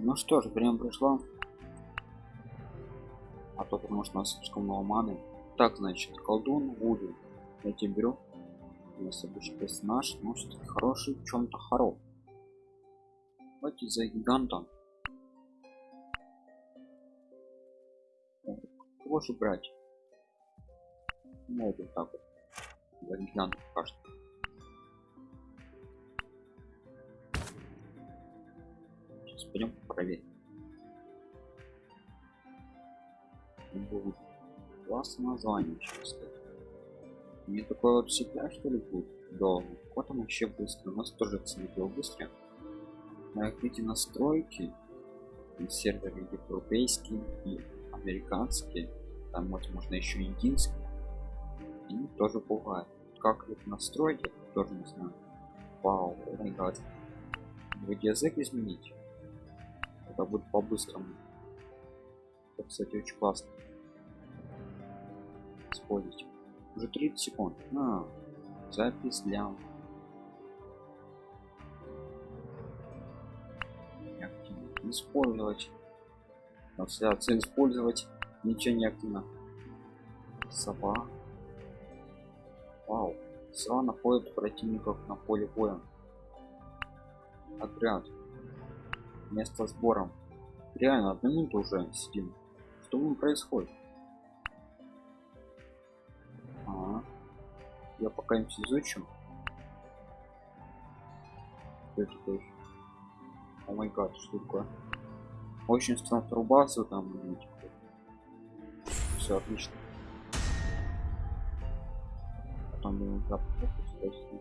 Ну что ж, время пришло. А то потому что у нас слишком много маны. Так, значит, колдун Вуду. Я тебе беру. У нас обычный персонаж, но все-таки хороший в чем-то хорош. Давайте за гигантом. Кого же брать? Ну, вот так вот. За гигантом пока Сейчас пойдем проверим. Будет. Классное название, честно. Не такой вот всегда что ли будет долго. Вот он вообще быстро. У нас тоже цвет был быстрее. На эти настройки серверы европейские и американские там вот можно еще единственный и тоже бывает как это настроить тоже не знаю вау вроде язык изменить это будет по-быстрому. Это кстати очень классно. Использовать. Уже 30 секунд. А, запись для использовать. Трансляцию использовать. Ничего не активно. Сова. Вау. Сова находит противников на поле боя. Отряд место сбора. Реально одну минуту уже сидим. Что там происходит? А -а -а. я пока им изучу что такое? О май гад что такое? Очень странно трубасу там все отлично. Потом ему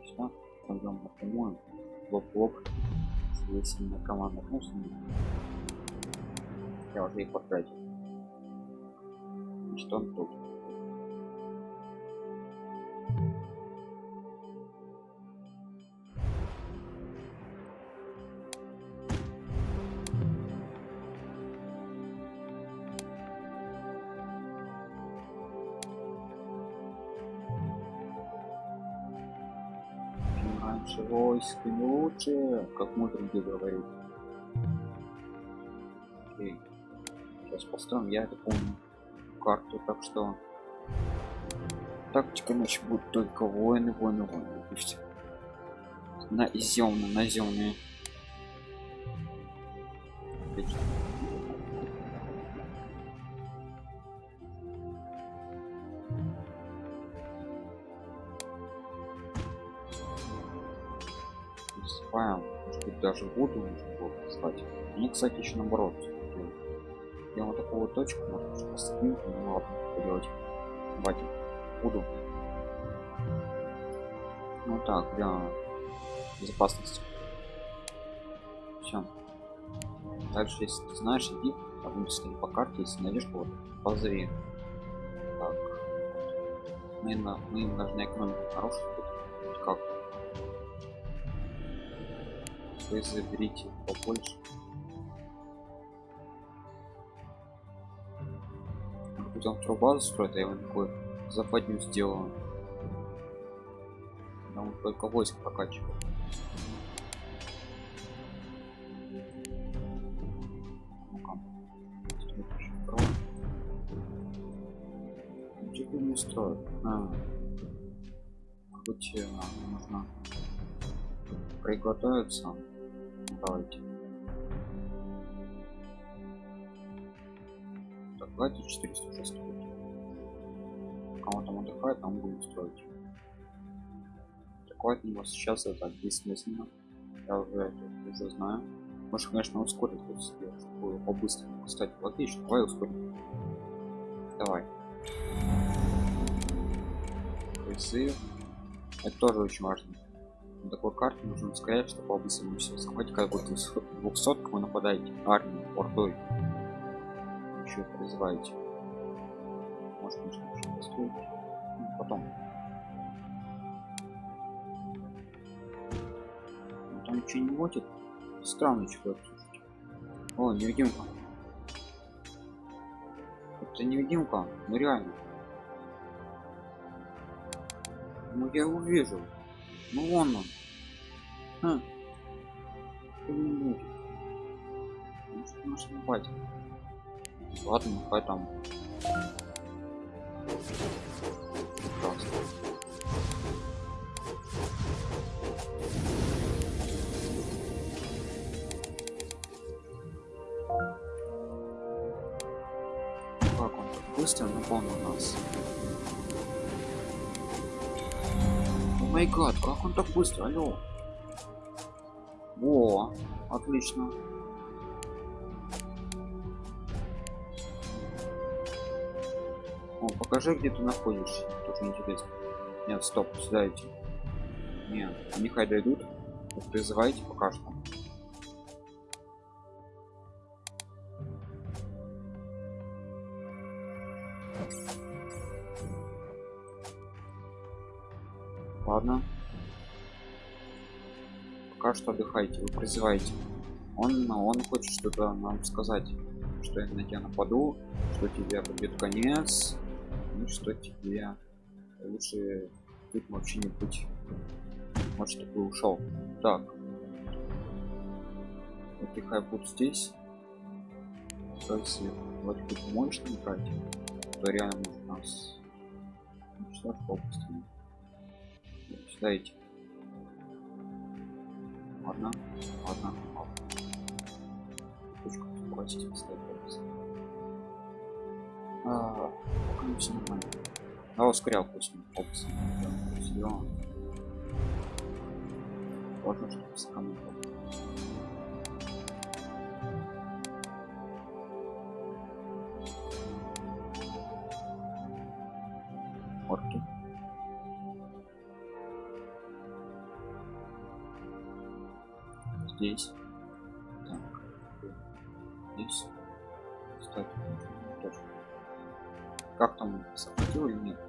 сюда пойдем напрямую. Лоб если на команда. Ну, я уже их потратил что он тут раньше войск не лучше как мы другие говорить Окей. сейчас построим я это помню карту так что тактика значит будет только воины воины воины и все наземные наземные Отлично. Засыпаем. Может быть даже воду нужно было послать. Они, кстати, еще наоборот. Я вот такую точку, может быть, поставим, ну ладно, поделать. Давайте. Буду. Ну так, для безопасности. Все. Дальше, если ты знаешь, иди, а будем по карте, если найдешь кого-то, позови. Так. Мы, на, мы им должны экономику нарушить. Вы заберите побольше. Потом труба строит, а я его такой западню сделаю. Да он только войск прокачивает. Ничего не строит. А. Хоть а, нужно приготовиться. Давайте. Так, давайте 400 уже строить. Кому там отдыхает, там будем строить. От него сейчас это бессмысленно. Я уже это уже знаю. Может, конечно, ускорить это сделать, чтобы по-быстрому. Кстати, логично, давай ускорим. Давай. Призыв. Это тоже очень важно на такой карте нужно сказать, что по-быстрому все захватить, как будто с 200 вы нападаете армию ордой. Еще призываете. Может, конечно, еще построить. Ну, потом. Ну, там ничего не водит. Странный человек, слушайте. О, невидимка. Это невидимка, ну реально. Ну я его вижу. Ну вон он. Хм. хватит. Ладно, хай там. Прекрасно. Как он так быстро напомнил нас? Май гад, как он так быстро? Алло. Во, отлично. О, покажи, где ты находишься. Тоже интересно. Нет, стоп, сюда идти. Нет, нехай дойдут. Призывайте пока что. Пока что отдыхайте, вы призываете. Он, он хочет что-то нам сказать, что я на тебя нападу, что тебе будет конец, и что тебе лучше тут вообще не быть. Может, ты ушел. Так. Отдыхай будь здесь. Если бы ты можешь там брать, то реально может нас уничтожить побыстрее. Сюда идти. Ладно, ладно, ладно. Точку бросить, ставить а, пока все нормально. А ускорял пусть опции. Все. Можно что-то сэкономить. Орки. Здесь. Так. Здесь. Кстати, точно. Как там захватил или нет?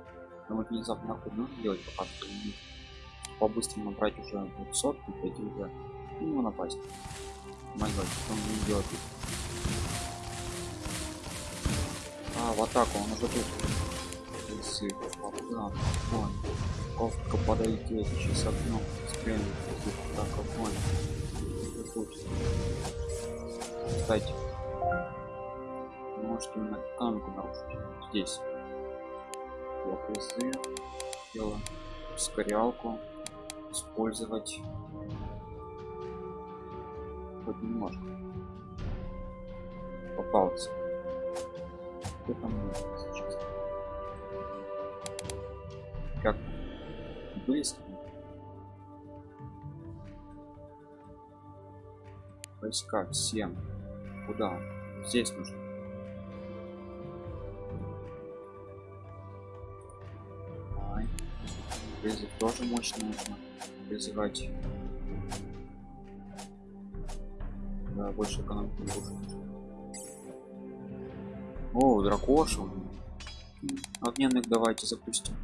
Но вот внезапно нахуй нужно делать пока что по-быстрому брать уже сотку, пойти уже и ему напасть. Май гад, что он не делает? А, в атаку, он уже тут. Если, да, вон. Ковка подойдет, сейчас окно стрельнет. Так, огонь. Тут. Кстати, может именно канку нарушить. Здесь. Лапизы. Дело. Ускорялку. Использовать. Хоть немножко. Попался. Что там сейчас? Как? Близко. Войска всем. Куда? Здесь нужно. Призыв тоже мощно нужно призывать. Да, больше экономики не нужно. О, дракошу. Огненных давайте запустим.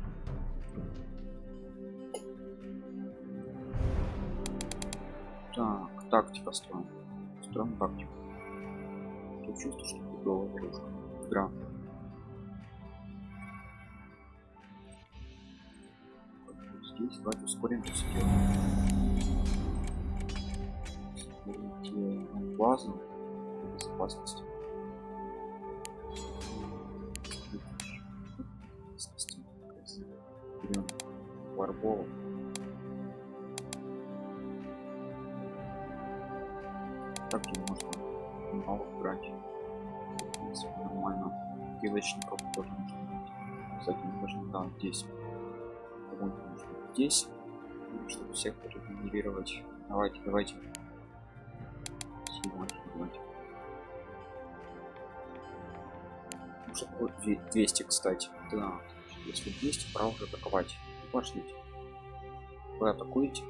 Так, тактика строим. Строим тактику. Я чувствую, что фиговая игрушка. Игра. Здесь давайте ускорим все. Ускорите базу безопасности. Берем варбовых. Килочников тоже нужно быть. Кстати, должны там здесь. Кого-нибудь нужно здесь, чтобы всех регенерировать. Давайте, давайте. Давайте, давайте. Может, 200, кстати. Да, если 200, пора уже атаковать. Пошлите. Вы атакуете?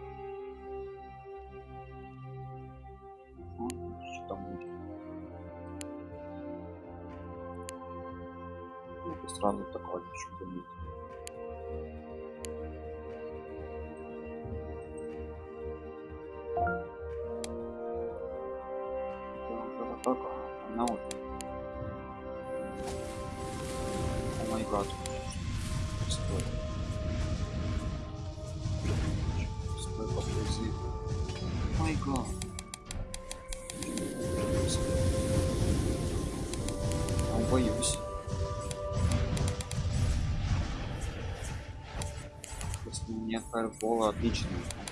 Атака на вот. О май гад. Стой. Стой, поблизи. Май гад. боюсь. Если нет фаербола, отлично.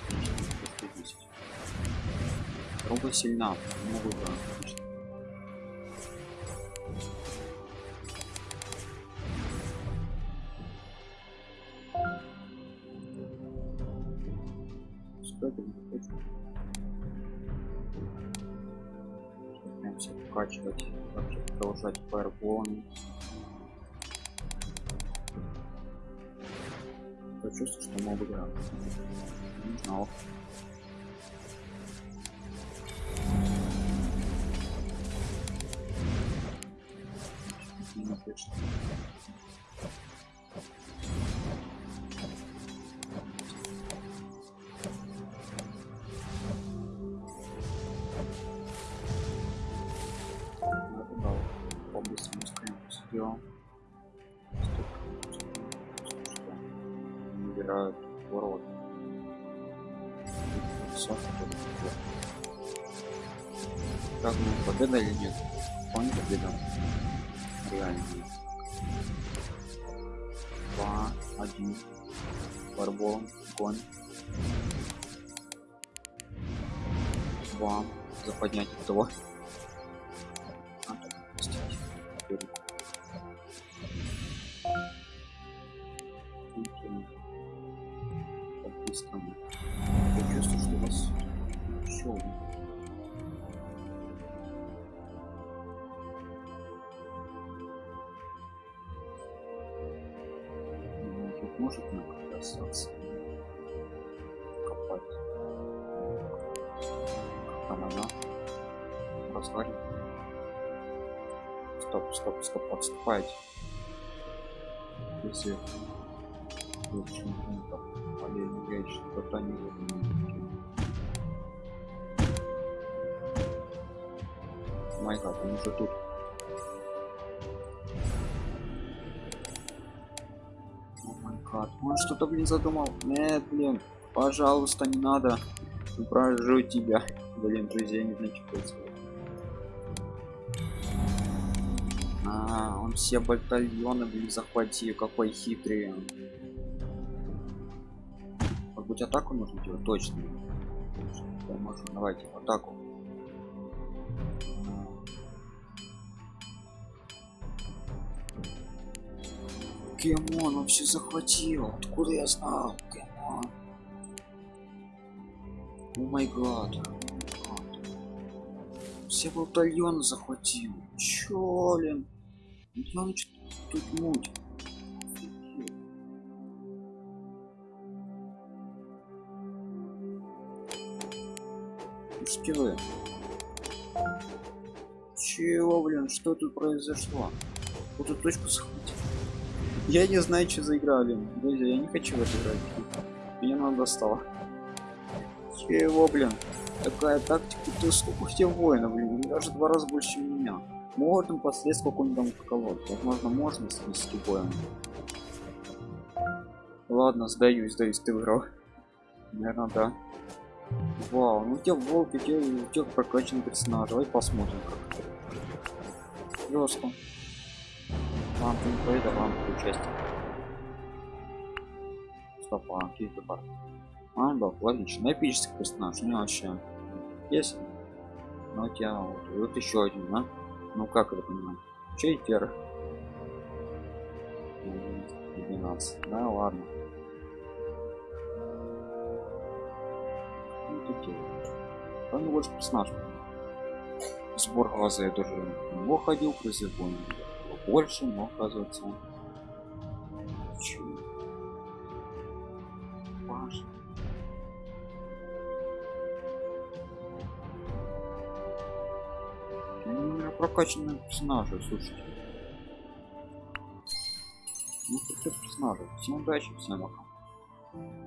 Отлично. просто 10. Труба сильна, да, отлично. Продолжать фаерболами. Я чувствую, что могу играть. Не знал. Не сделал. Набирают ворот. Как ну, победа или нет? Вполне победа. Реально. Два, один. Барболом, конь. Два. За поднятие того. Развалит. Стоп, стоп, стоп, отступайте. Если не так, а я не я что-то не Май гад, он уже тут. О май гад, он что-то, блин, задумал. Нет, блин, пожалуйста, не надо. Прожу тебя. Блин, друзья, не знаю, что происходит. А, он все батальоны, блин, захватил. Какой хитрый. Может быть, атаку нужно делать? Точно. Да, можно. Давайте, атаку. Кемон, он все захватил. Откуда я знал? Кемон. О май гад. Все батальоны захватил. Чё, блин? Он тут муть? Вы. Чего, блин, что тут произошло? Вот эту точку захватил. Я не знаю, что за игра, блин. Друзья, я не хочу в это играть. Меня надо достало. Чего, блин? Такая тактика, ты сколько у тебя воинов, блин, даже два раза больше чем. Можно последствия какой-нибудь там колод. Возможно, можно свести боем. Ладно, сдаюсь, сдаюсь, ты выиграл. Наверное, да. Вау, ну у тебя волк, у тебя, у тебя прокачанный персонаж. Давай посмотрим как Жестко. Ладно, ты не победа, ладно, участие. Стоп, а, какие-то пар. А, да, логично. Эпический персонаж, не вообще. Есть. Ну у тебя вот, вот еще один, да? Ну как это понимать? Чейтер. 12. Да, ладно. Ну, такие. Он больше персонаж. Сбор глаза я тоже его ходил, призыв он больше, но оказывается. Важно. У меня прокачанные персонажи, слушайте. Ну, такие персонажи. Всем удачи, всем пока.